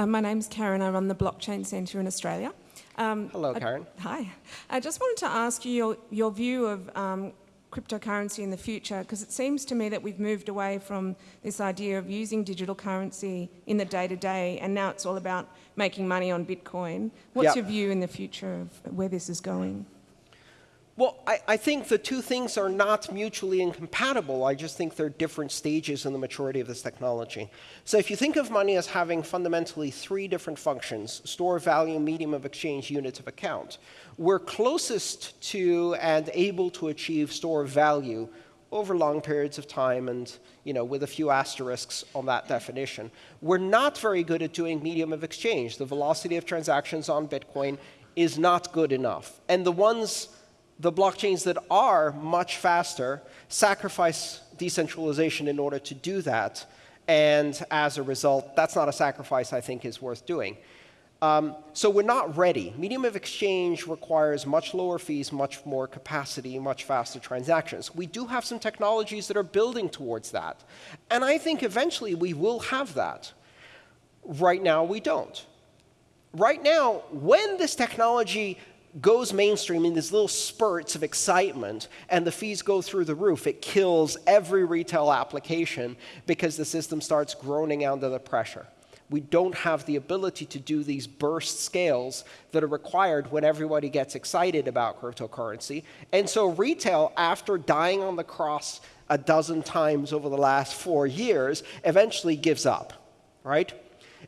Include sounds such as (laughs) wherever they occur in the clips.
Uh, my name's Karen. I run the Blockchain Centre in Australia. Um, Hello, Karen. I, hi. I just wanted to ask you your, your view of um, cryptocurrency in the future, because it seems to me that we've moved away from this idea of using digital currency in the day-to-day, -day, and now it's all about making money on Bitcoin. What's yep. your view in the future of where this is going? Well, I, I, think the two things are not mutually incompatible. I just think they're different stages in the maturity of this technology. So if you think of money as having fundamentally three different functions, store value, medium of exchange, unit of account, we're closest to and able to achieve store value over long periods of time and you know, with a few asterisks on that definition. We're not very good at doing medium of exchange. The velocity of transactions on Bitcoin is not good enough. And the ones the blockchains that are much faster sacrifice decentralization in order to do that. And as a result, that's not a sacrifice I think is worth doing. Um, so we're not ready. Medium of exchange requires much lower fees, much more capacity, much faster transactions. We do have some technologies that are building towards that. And I think eventually we will have that. Right now, we don't. Right now, when this technology goes mainstream in these little spurts of excitement and the fees go through the roof, it kills every retail application because the system starts groaning under the pressure. We don't have the ability to do these burst scales that are required when everybody gets excited about cryptocurrency. And so retail, after dying on the cross a dozen times over the last four years, eventually gives up, right?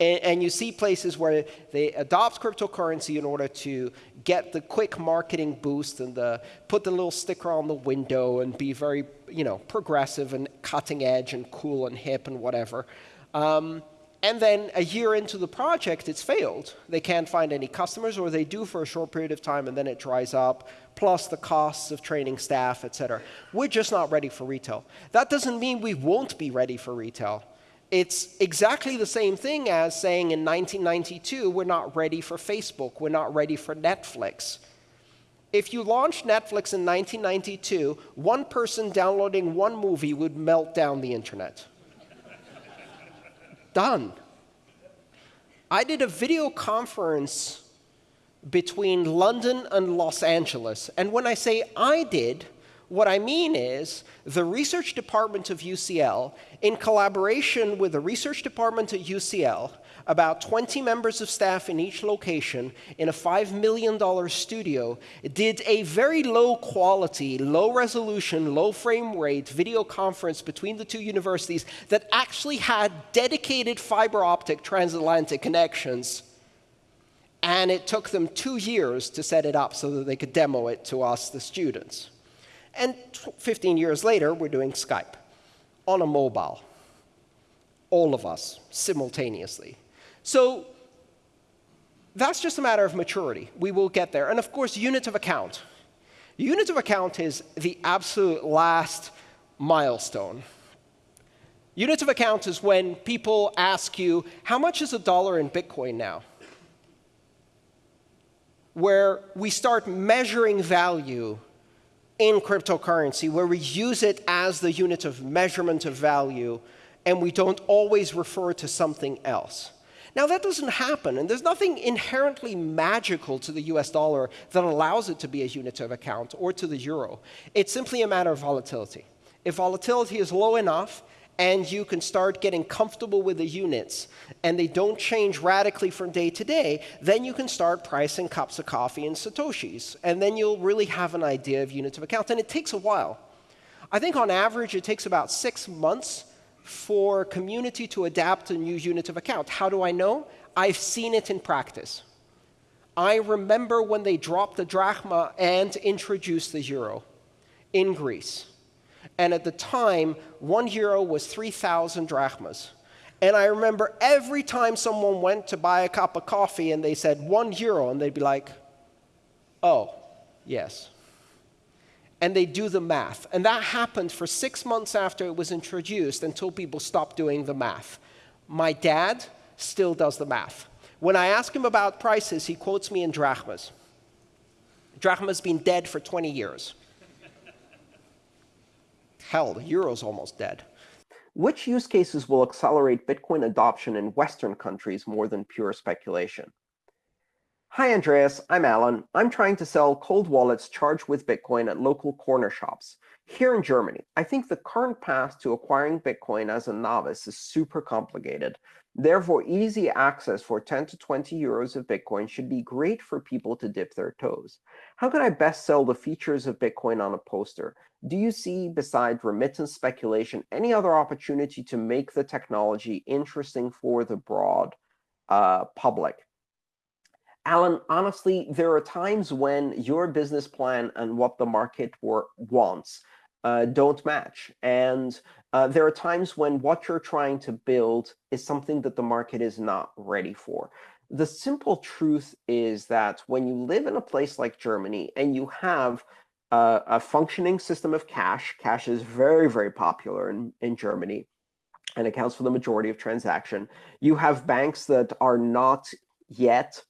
And, and, you see places where they adopt cryptocurrency in order to get the quick marketing boost and the, put the little sticker on the window and be very you know, progressive and cutting edge and cool and hip and whatever. Um, and then a year into the project, it's failed. They can't find any customers, or they do for a short period of time, and then it dries up, plus the costs of training staff, et cetera. We're just not ready for retail. That doesn't mean we won't be ready for retail. It's exactly the same thing as saying in 1992, we're not ready for Facebook, we're not ready for Netflix. If you launched Netflix in 1992, one person downloading one movie would melt down the internet. Done. I did a video conference between London and Los Angeles. And when I say I did, what I mean is the research department of UCL, in collaboration with the research department at UCLA, about 20 members of staff in each location in a $5 million studio, did a very low quality, low resolution, low frame rate video conference between the two universities that actually had dedicated fiber optic transatlantic connections. And it took them two years to set it up so that they could demo it to us, the students. And 15 years later, we're doing Skype on a mobile. All of us, simultaneously. So that's just a matter of maturity. We will get there. And of course, unit of account. Unit of account is the absolute last milestone. Unit of account is when people ask you, how much is a dollar in Bitcoin now? Where we start measuring value in cryptocurrency where we use it as the unit of measurement of value and we don't always refer to something else. Now, that doesn't happen, and there's nothing inherently magical to the US dollar that allows it to be a unit of account or to the euro. It's simply a matter of volatility. If volatility is low enough, and you can start getting comfortable with the units, and they don't change radically from day to day, then you can start pricing cups of coffee in Satoshis. And then you'll really have an idea of units of account. And it takes a while. I think on average, it takes about six months for community to adapt a new unit of account. How do I know? I've seen it in practice. I remember when they dropped the drachma and introduced the euro in Greece. And at the time, one euro was 3,000 drachmas. And I remember every time someone went to buy a cup of coffee and they said one euro, and they'd be like, oh, yes. And they do the math. And that happened for six months after it was introduced until people stopped doing the math. My dad still does the math. When I ask him about prices, he quotes me in drachmas. Drachma's been dead for 20 years. Hell, the euro's almost dead. Which use cases will accelerate Bitcoin adoption in Western countries more than pure speculation? Hi, Andreas. I'm Alan. I'm trying to sell cold wallets charged with Bitcoin at local corner shops. Here in Germany, I think the current path to acquiring Bitcoin as a novice is super complicated. Therefore, easy access for 10 to 20 euros of Bitcoin should be great for people to dip their toes. How can I best sell the features of Bitcoin on a poster? Do you see, besides remittance speculation, any other opportunity to make the technology interesting for the broad uh, public? Alan, honestly, there are times when your business plan and what the market wants uh, don't match. And uh, there are times when what you're trying to build is something that the market is not ready for. The simple truth is that when you live in a place like Germany and you have uh, a functioning system of cash, cash is very, very popular in, in Germany and accounts for the majority of transaction. You have banks that are not yet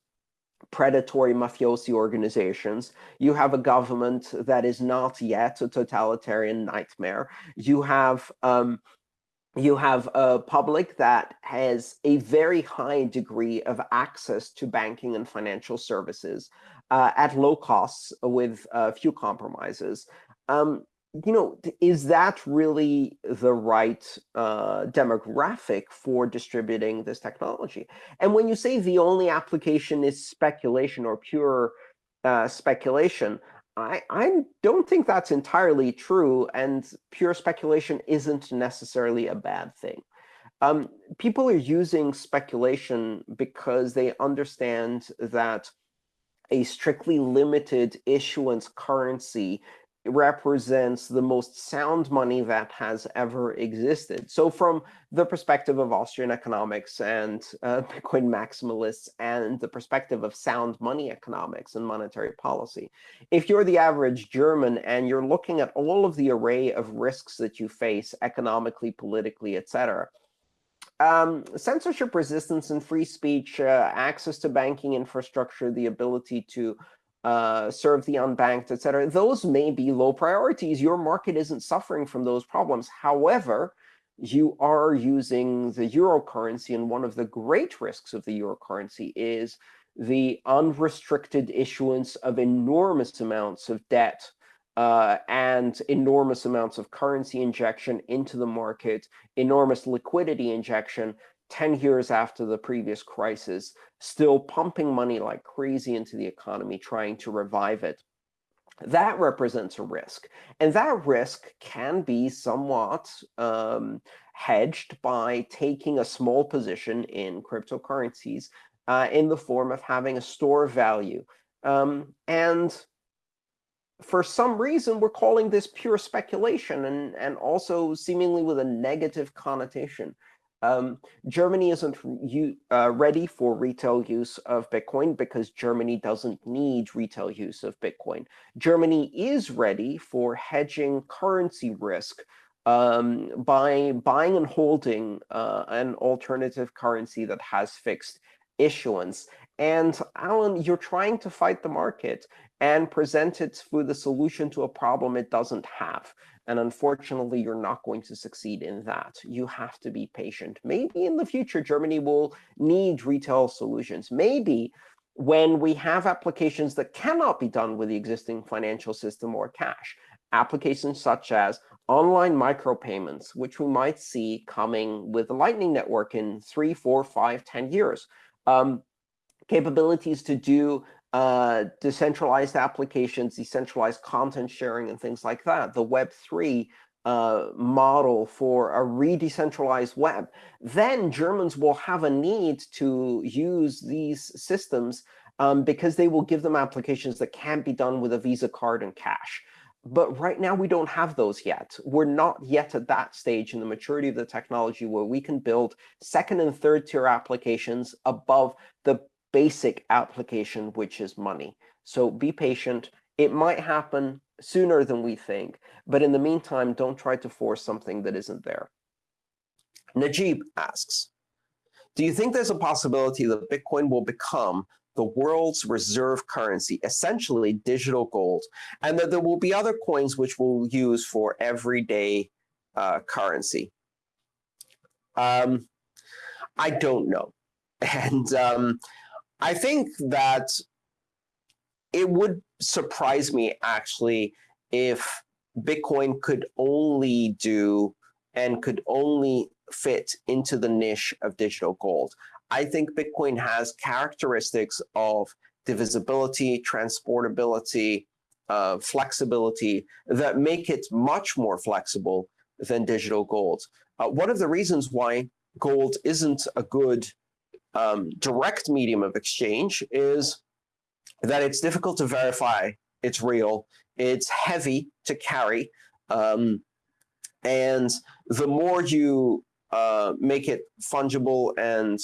predatory mafiosi organizations. You have a government that is not yet a totalitarian nightmare. You have um, you have a public that has a very high degree of access to banking and financial services uh, at low costs with uh, few compromises. Um, you know, is that really the right uh, demographic for distributing this technology? And when you say the only application is speculation or pure uh, speculation, I, I don't think that's entirely true, and pure speculation isn't necessarily a bad thing. Um, people are using speculation because they understand that a strictly limited issuance currency represents the most sound money that has ever existed. So from the perspective of Austrian economics and uh, (laughs) Bitcoin maximalists and the perspective of sound money economics and monetary policy, if you're the average German and you're looking at all of the array of risks that you face economically, politically, etc., um, censorship resistance and free speech, uh, access to banking infrastructure, the ability to uh, serve the unbanked, et cetera, those may be low priorities. Your market isn't suffering from those problems. However, you are using the euro currency, and one of the great risks of the euro currency is the unrestricted issuance of enormous amounts of debt uh, and enormous amounts of currency injection into the market, enormous liquidity injection 10 years after the previous crisis, still pumping money like crazy into the economy, trying to revive it. That represents a risk. And that risk can be somewhat um, hedged by taking a small position in cryptocurrencies uh, in the form of having a store of value. Um, and for some reason, we're calling this pure speculation and, and also seemingly with a negative connotation. Um, Germany isn't uh, ready for retail use of Bitcoin because Germany doesn't need retail use of Bitcoin. Germany is ready for hedging currency risk um, by buying and holding uh, an alternative currency that has fixed issuance. And Alan, you're trying to fight the market and present it with a solution to a problem it doesn't have. And unfortunately, you're not going to succeed in that. You have to be patient. Maybe in the future, Germany will need retail solutions. Maybe when we have applications that cannot be done with the existing financial system or cash, applications such as online micropayments, which we might see coming with the Lightning Network in three, four, five, ten years. Um, capabilities to do uh, decentralized applications, decentralized content sharing, and things like that. The Web3 uh, model for a re-decentralized web, then Germans will have a need to use these systems um, because they will give them applications that can't be done with a Visa card and cash. But right now, we don't have those yet. We're not yet at that stage in the maturity of the technology where we can build second and third tier applications above the basic application, which is money. So be patient. It might happen sooner than we think. But in the meantime, don't try to force something that isn't there. Najib asks, do you think there's a possibility that Bitcoin will become the world's reserve currency, essentially digital gold, and that there will be other coins which we'll use for everyday uh, currency? Um, I don't know. (laughs) And um, I think that it would surprise me actually if Bitcoin could only do and could only fit into the niche of digital gold. I think Bitcoin has characteristics of divisibility, transportability, uh, flexibility that make it much more flexible than digital gold. Uh, one of the reasons why gold isn't a good um, direct medium of exchange is that it's difficult to verify it's real, it's heavy to carry, um, and the more you uh, make it fungible and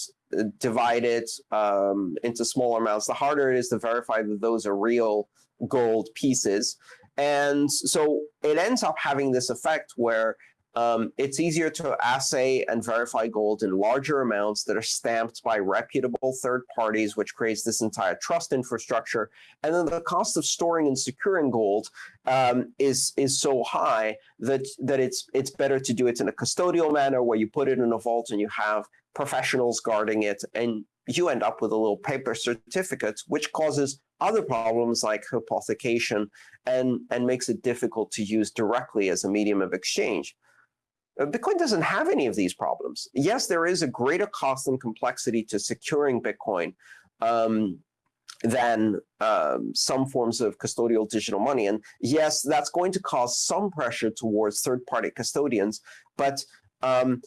divide it um, into smaller amounts, the harder it is to verify that those are real gold pieces. And so it ends up having this effect where um, it's easier to assay and verify gold in larger amounts that are stamped by reputable third parties, which creates this entire trust infrastructure. And then the cost of storing and securing gold um, is is so high that that it's it's better to do it in a custodial manner where you put it in a vault and you have professionals guarding it, and you end up with a little paper certificate, which causes other problems like hypothecation and, and makes it difficult to use directly as a medium of exchange. Bitcoin doesn't have any of these problems. Yes, there is a greater cost and complexity to securing Bitcoin um, than um, some forms of custodial digital money. And yes, that's going to cause some pressure towards third-party custodians. But um,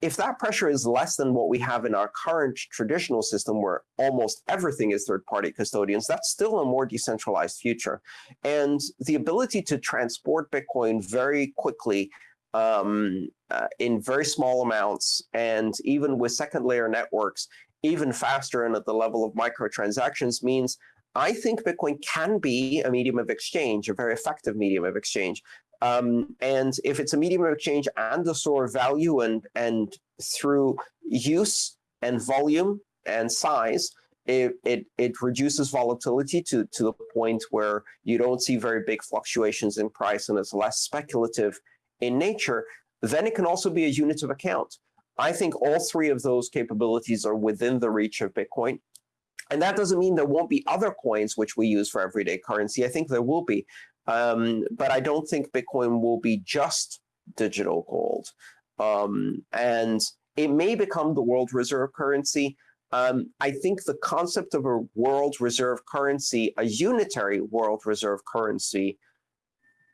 if that pressure is less than what we have in our current traditional system where almost everything is third-party custodians, that's still a more decentralized future. And the ability to transport Bitcoin very quickly um, uh, in very small amounts, and even with second layer networks, even faster and at the level of microtransactions means I think Bitcoin can be a medium of exchange, a very effective medium of exchange. Um, and if it's a medium of exchange and a store of value and, and through use and volume and size, it, it, it reduces volatility to, to the point where you don't see very big fluctuations in price and it's less speculative in nature, then it can also be a unit of account. I think all three of those capabilities are within the reach of Bitcoin. And that doesn't mean there won't be other coins which we use for everyday currency. I think there will be. Um, but I don't think Bitcoin will be just digital gold. Um, and it may become the world reserve currency. Um, I think the concept of a world reserve currency, a unitary world reserve currency,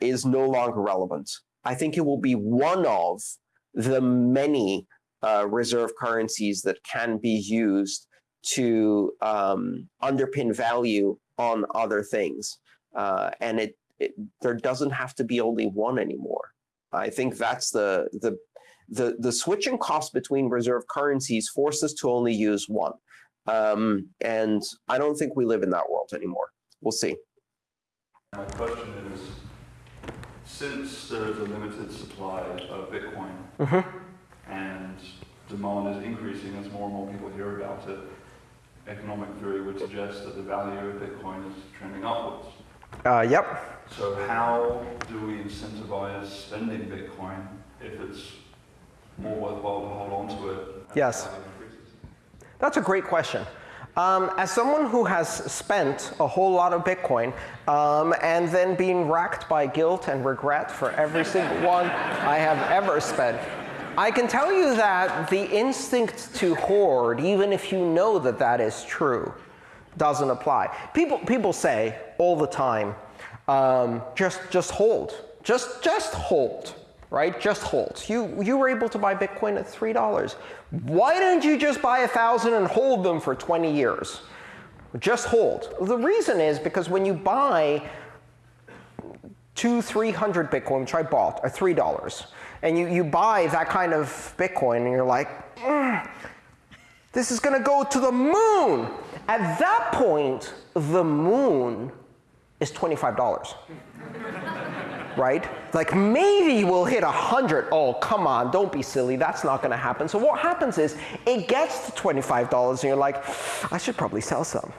is no longer relevant. I think it will be one of the many uh, reserve currencies that can be used to um, underpin value on other things. Uh, and it, it, there doesn't have to be only one anymore. I think that's the, the, the, the switching cost between reserve currencies forces to only use one. Um, and I don't think we live in that world anymore. We'll see. My question is, since there is a limited supply of Bitcoin mm -hmm. and demand is increasing as more and more people hear about it, economic theory would suggest that the value of Bitcoin is trending upwards. Uh, yep. So how do we incentivize spending Bitcoin if it's more worthwhile to hold on to it? Yes. That's a great question. Um, as someone who has spent a whole lot of Bitcoin um, and then being racked by guilt and regret for every single one I have ever spent, I can tell you that the instinct to hoard, even if you know that that is true, doesn't apply. People, people say all the time, um, just, just hold. Just, just hold right? Just hold. You, you were able to buy Bitcoin at $3. Why didn't you just buy a 1,000 and hold them for 20 years? Just hold. The reason is because when you buy two, 300 Bitcoin, which I bought, at $3, and you, you buy that kind of Bitcoin, and you're like, mm, this is going to go to the moon. At that point, the moon is $25 right? Like maybe we'll hit 100. Oh, come on, don't be silly. That's not going to happen. So what happens is it gets to $25 and you're like, I should probably sell some.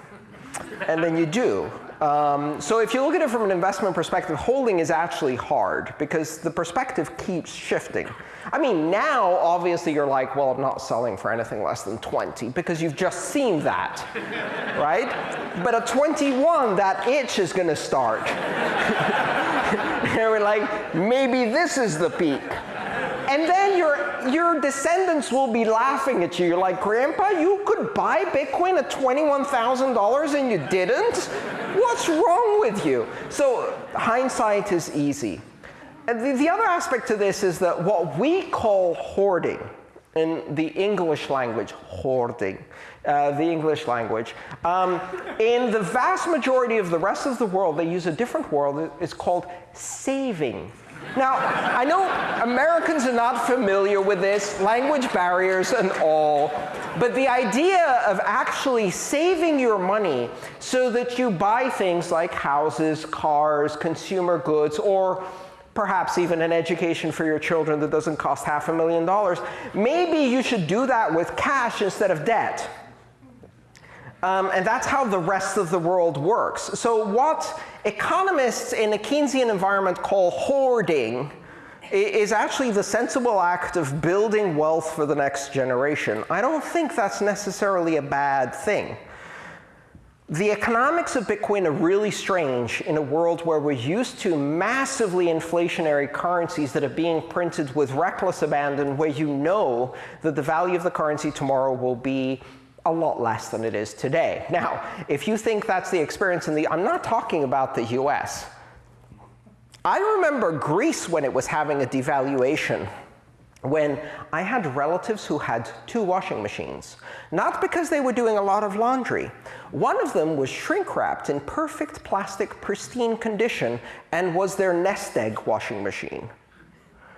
and then you do. Um, so if you look at it from an investment perspective, holding is actually hard because the perspective keeps shifting. I mean, now, obviously, you're like, well, I'm not selling for anything less than 20 because you've just seen that, right? But at 21, that itch is going to start. (laughs) (laughs) and we're like, maybe this is the peak. And then your, your descendants will be laughing at you. You're like, Grandpa, you could buy Bitcoin at $21,000 and you didn't? What's wrong with you? So hindsight is easy. And the, the other aspect to this is that what we call hoarding in the English language, hoarding, uh, the English language. Um, in the vast majority of the rest of the world, they use a different word. It's called saving. Now, I know Americans are not familiar with this, language barriers and all, but the idea of actually saving your money so that you buy things like houses, cars, consumer goods, or perhaps even an education for your children that doesn't cost half a million dollars, maybe you should do that with cash instead of debt. Um, and that's how the rest of the world works. So what economists in a Keynesian environment call hoarding is actually the sensible act of building wealth for the next generation. I don't think that's necessarily a bad thing. The economics of Bitcoin are really strange in a world where we're used to massively inflationary currencies that are being printed with reckless abandon, where you know that the value of the currency tomorrow will be a lot less than it is today. Now, if you think that's the experience in the, I'm not talking about the US. I remember Greece when it was having a devaluation when I had relatives who had two washing machines, not because they were doing a lot of laundry. One of them was shrink wrapped in perfect plastic, pristine condition and was their nest egg washing machine.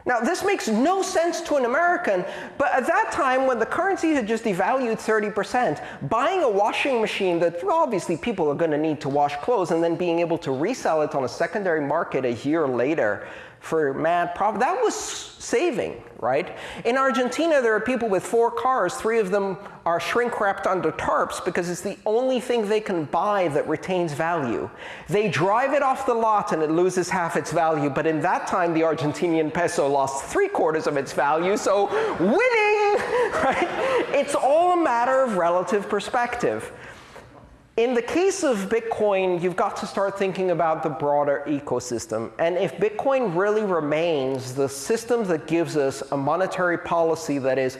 Now, this makes no sense to an American, but at that time, when the currency had just devalued 30%, buying a washing machine that obviously people are going to need to wash clothes and then being able to resell it on a secondary market a year later for mad profit. That was saving, right? In Argentina, there are people with four cars. Three of them are shrink wrapped under tarps because it's the only thing they can buy that retains value. They drive it off the lot and it loses half its value. But in that time, the Argentinian peso lost three quarters of its value. So winning, (laughs) right? It's all a matter of relative perspective. In the case of Bitcoin, you've got to start thinking about the broader ecosystem. And if Bitcoin really remains the system that gives us a monetary policy that is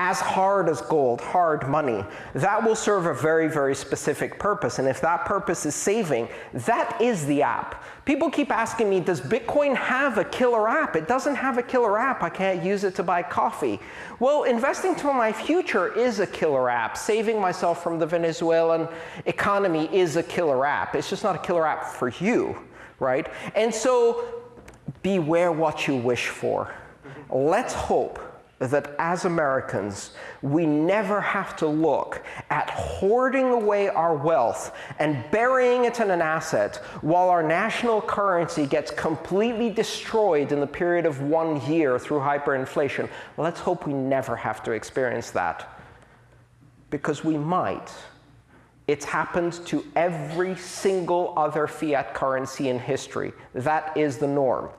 as hard as gold, hard money, that will serve a very, very specific purpose. And if that purpose is saving, that is the app. People keep asking me, does Bitcoin have a killer app? It doesn't have a killer app. I can't use it to buy coffee. Well, investing to my future is a killer app. Saving myself from the Venezuelan economy is a killer app. It's just not a killer app for you, right? And so beware what you wish for. Let's hope that as Americans, we never have to look at hoarding away our wealth and burying it in an asset while our national currency gets completely destroyed in the period of one year through hyperinflation. Let's hope we never have to experience that. Because we might. It's happened to every single other fiat currency in history. That is the norm.